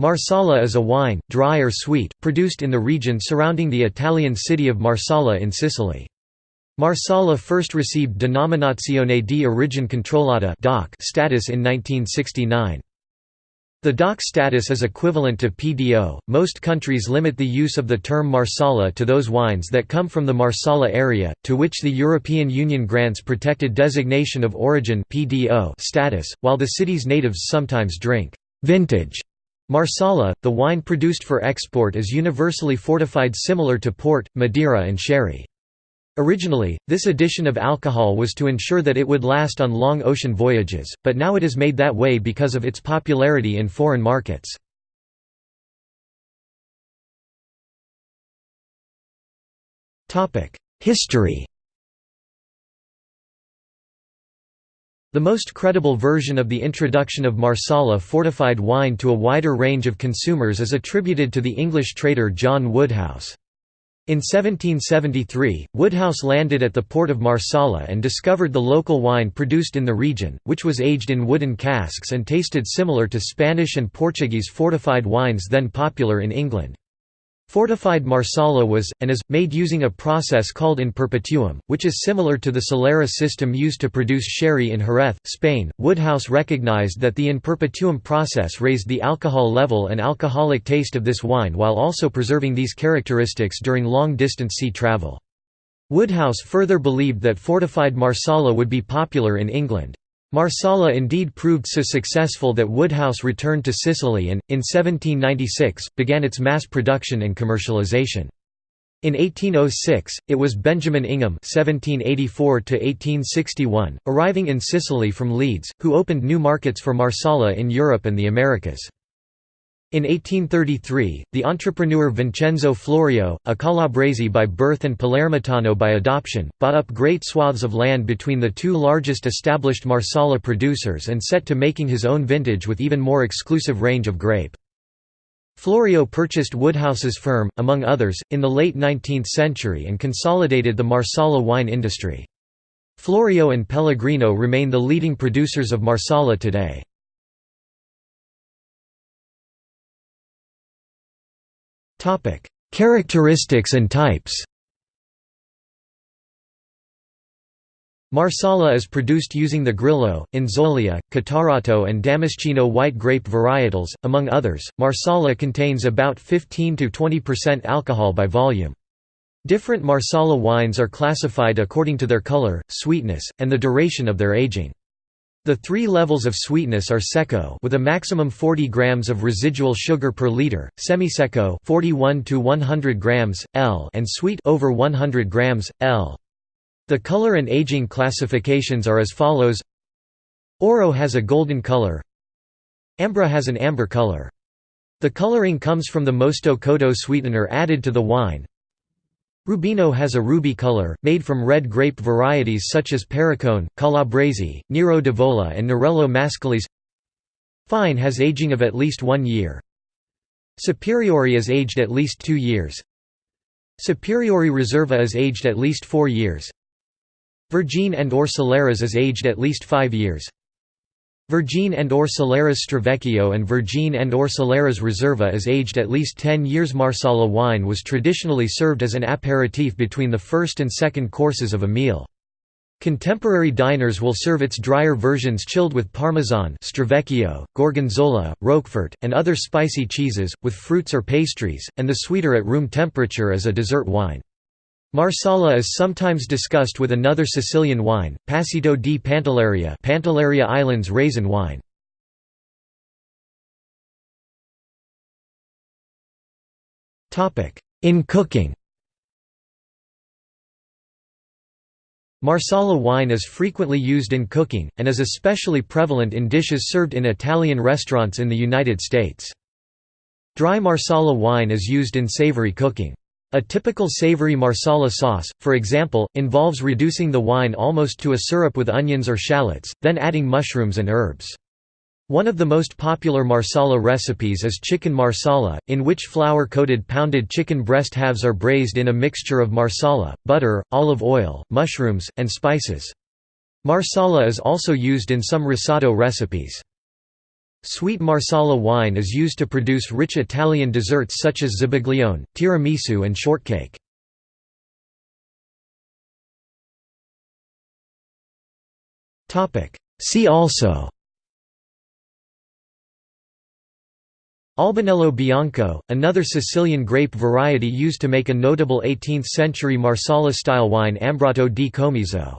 Marsala is a wine, dry or sweet, produced in the region surrounding the Italian city of Marsala in Sicily. Marsala first received Denominazione di origine controllata status in 1969. The DOC status is equivalent to PDO. Most countries limit the use of the term Marsala to those wines that come from the Marsala area, to which the European Union grants protected designation of origin (PDO) status, while the city's natives sometimes drink vintage Marsala, the wine produced for export is universally fortified similar to port, Madeira and sherry. Originally, this addition of alcohol was to ensure that it would last on long ocean voyages, but now it is made that way because of its popularity in foreign markets. History The most credible version of the introduction of Marsala fortified wine to a wider range of consumers is attributed to the English trader John Woodhouse. In 1773, Woodhouse landed at the port of Marsala and discovered the local wine produced in the region, which was aged in wooden casks and tasted similar to Spanish and Portuguese fortified wines then popular in England. Fortified Marsala was, and is, made using a process called in perpetuum, which is similar to the Solera system used to produce sherry in Jerez, Spain. Woodhouse recognized that the in perpetuum process raised the alcohol level and alcoholic taste of this wine while also preserving these characteristics during long-distance sea travel. Woodhouse further believed that fortified Marsala would be popular in England. Marsala indeed proved so successful that Woodhouse returned to Sicily and, in 1796, began its mass production and commercialization. In 1806, it was Benjamin Ingham (1784–1861), arriving in Sicily from Leeds, who opened new markets for Marsala in Europe and the Americas. In 1833, the entrepreneur Vincenzo Florio, a Calabrese by birth and Palermitano by adoption, bought up great swaths of land between the two largest established Marsala producers and set to making his own vintage with even more exclusive range of grape. Florio purchased Woodhouse's firm, among others, in the late 19th century and consolidated the Marsala wine industry. Florio and Pellegrino remain the leading producers of Marsala today. Characteristics and types Marsala is produced using the Grillo, Inzolia, Catarratto, and Damasceno white grape varietals, among others. Marsala contains about 15 to 20% alcohol by volume. Different Marsala wines are classified according to their color, sweetness, and the duration of their aging. The three levels of sweetness are secco with a maximum 40 grams of residual sugar per liter, semisecco 41 to 100 grams L and sweet over 100 grams L. The color and aging classifications are as follows. Oro has a golden color. Ambra has an amber color. The coloring comes from the Mosto Cotto sweetener added to the wine, Rubino has a ruby color, made from red grape varieties such as Perricone, Calabrese, Nero d'Avola and Nerello Mascalese Fine has aging of at least one year. Superiore is aged at least two years. Superiore Riserva is aged at least four years. Vergine and or Soleras is aged at least five years. Vergine and or Stravecchio and Vergine and or Riserva is aged at least 10 years Marsala wine was traditionally served as an aperitif between the first and second courses of a meal. Contemporary diners will serve its drier versions chilled with Parmesan Stravecchio, Gorgonzola, Roquefort, and other spicy cheeses, with fruits or pastries, and the sweeter at room temperature as a dessert wine. Marsala is sometimes discussed with another Sicilian wine, Passito di Pantelleria Pantelleria Islands raisin wine. In cooking Marsala wine is frequently used in cooking, and is especially prevalent in dishes served in Italian restaurants in the United States. Dry Marsala wine is used in savory cooking. A typical savory marsala sauce, for example, involves reducing the wine almost to a syrup with onions or shallots, then adding mushrooms and herbs. One of the most popular marsala recipes is chicken marsala, in which flour-coated pounded chicken breast halves are braised in a mixture of marsala, butter, olive oil, mushrooms, and spices. Marsala is also used in some risotto recipes. Sweet Marsala wine is used to produce rich Italian desserts such as zabaglione, tiramisu and shortcake. See also Albanello Bianco, another Sicilian grape variety used to make a notable 18th-century Marsala-style wine Ambrato di Comiso